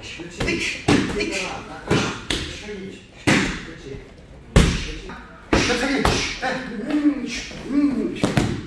别吃，别吃啊！别吃，别吃，别吃，别吃，别吃！别吃，哎，嗯，嗯。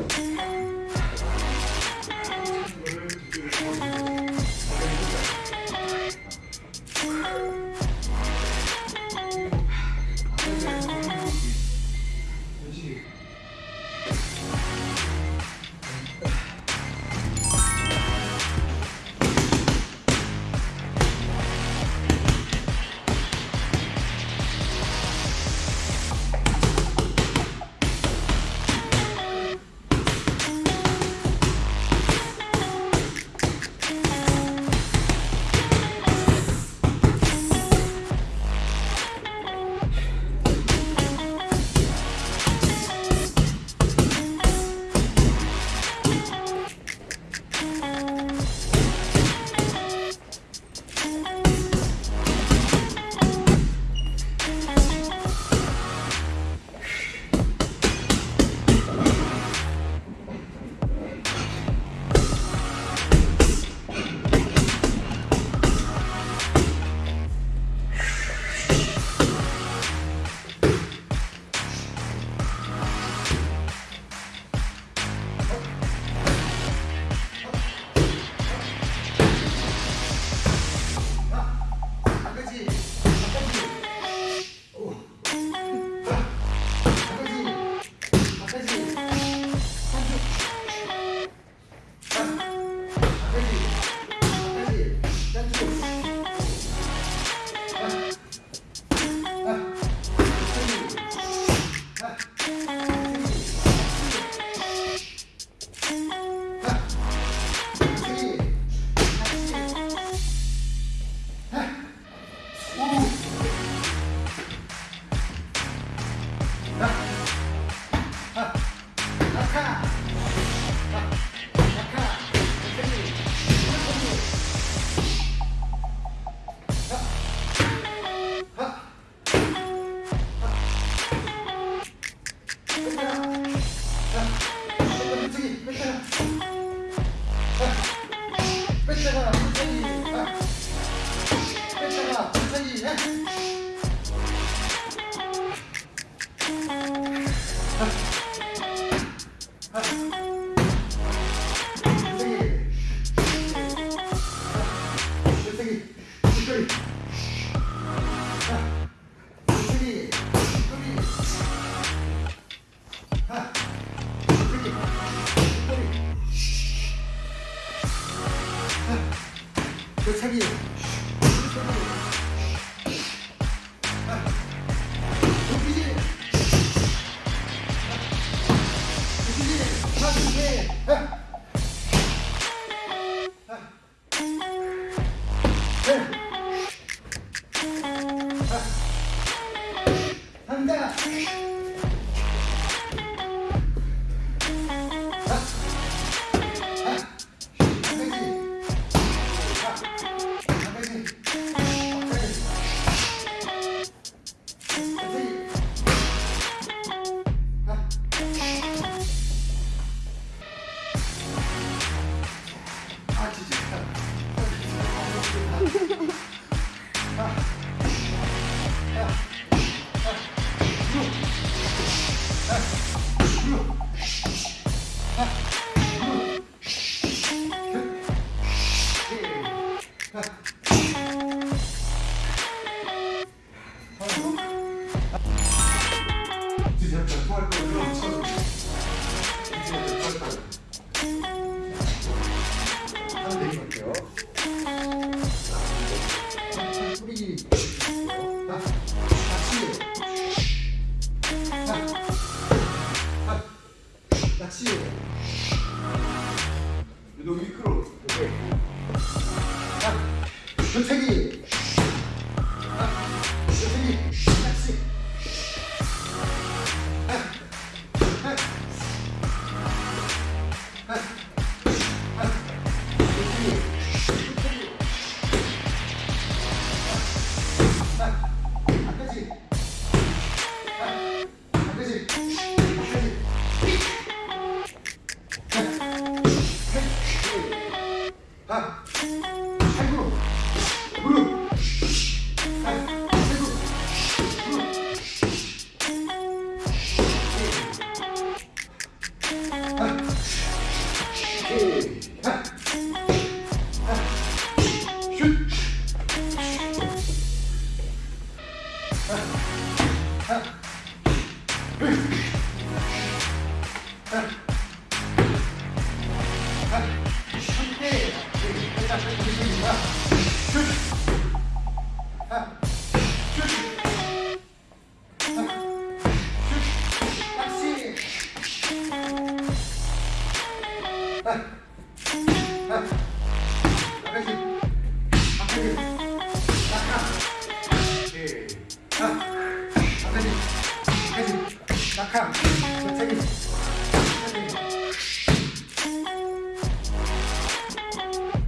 Mm. Yeah! 사진 예. 교체기. 하야!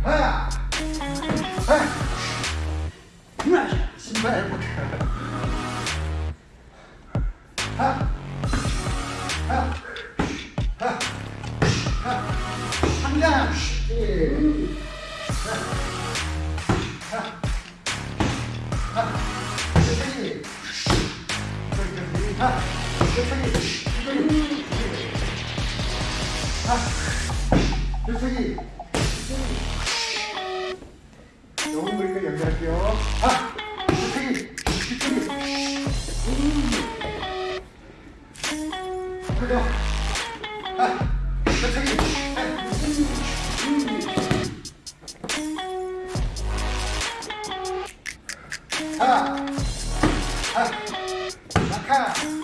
하야! 신발 해볼게. 하! 하! 하! 하! 한장! 예. 하! 하! 하! 천천히. 천천히. 하! 천 천천히. 하! 천천히. 너무 머리가 연결할게요. 아! 뒤쪽이! 뒤쪽이! 그죠? 아! 뒤쪽이! 아! 아! 낙하!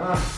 아! 아!